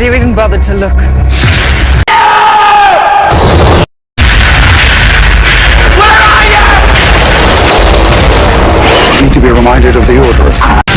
Have you even bothered to look? Where are you? need to be reminded of the Order of